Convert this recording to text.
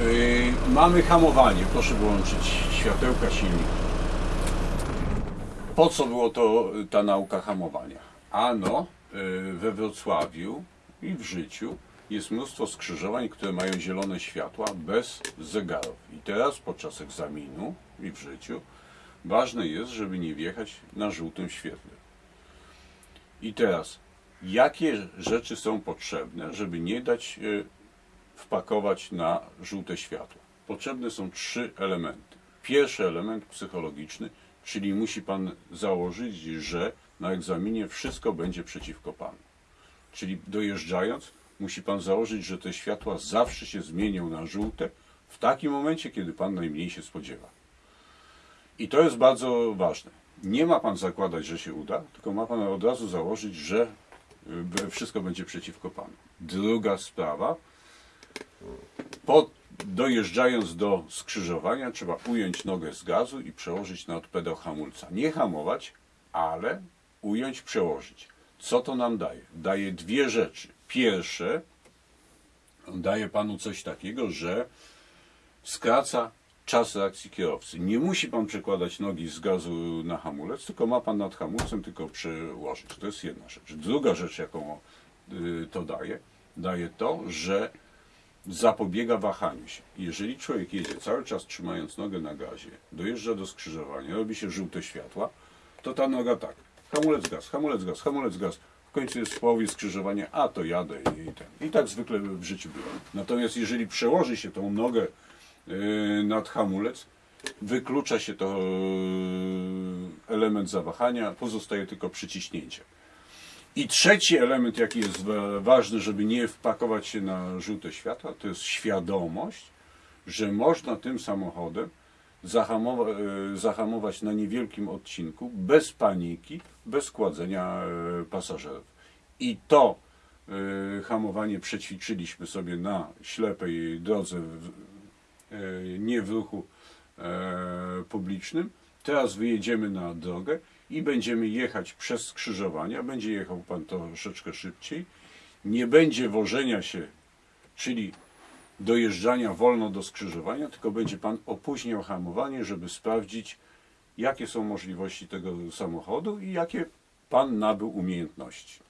Yy, mamy hamowanie. Proszę wyłączyć światełka silnika. Po co było to y, ta nauka hamowania? Ano, y, we Wrocławiu i w życiu jest mnóstwo skrzyżowań, które mają zielone światła bez zegarów. I teraz podczas egzaminu i w życiu ważne jest, żeby nie wjechać na żółtym świetle. I teraz, jakie rzeczy są potrzebne, żeby nie dać y, wpakować na żółte światło? Potrzebne są trzy elementy. Pierwszy element psychologiczny, czyli musi Pan założyć, że na egzaminie wszystko będzie przeciwko Panu. Czyli dojeżdżając, musi Pan założyć, że te światła zawsze się zmienią na żółte w takim momencie, kiedy Pan najmniej się spodziewa. I to jest bardzo ważne. Nie ma Pan zakładać, że się uda, tylko ma Pan od razu założyć, że y, wszystko będzie przeciwko Panu. Druga sprawa, po, dojeżdżając do skrzyżowania trzeba ująć nogę z gazu i przełożyć na pedał hamulca. Nie hamować, ale ująć, przełożyć. Co to nam daje? Daje dwie rzeczy. Pierwsze, daje panu coś takiego, że skraca czas reakcji kierowcy. Nie musi pan przekładać nogi z gazu na hamulec, tylko ma pan nad hamulcem tylko przełożyć. To jest jedna rzecz. Druga rzecz, jaką y, to daje, daje to, że zapobiega wahaniu się. Jeżeli człowiek jedzie cały czas trzymając nogę na gazie, dojeżdża do skrzyżowania, robi się żółte światła, to ta noga tak, hamulec gaz, hamulec gaz, hamulec gaz, w końcu jest w połowie skrzyżowania, a to jadę i ten. I tak zwykle w życiu było. Natomiast jeżeli przełoży się tą nogę yy, nad hamulec, wyklucza się to yy, element zawahania, pozostaje tylko przyciśnięcie. I trzeci element, jaki jest wa- ważny, żeby nie wpakować się na żółte światła, to jest świadomość, że można tym samochodem zahamowa- e, zahamować na niewielkim odcinku, bez paniki, bez kładzenia e, pasażerów. I to e, hamowanie przećwiczyliśmy sobie na ślepej drodze, nie w ruchu publicznym. Teraz wyjedziemy na drogę i będziemy jechać przez skrzyżowania. Będzie jechał Pan troszeczkę szybciej. Nie będzie wożenia się, czyli dojeżdżania wolno do skrzyżowania, tylko będzie Pan opóźniał hamowanie, żeby sprawdzić, jakie są możliwości tego samochodu i jakie Pan nabył umiejętności.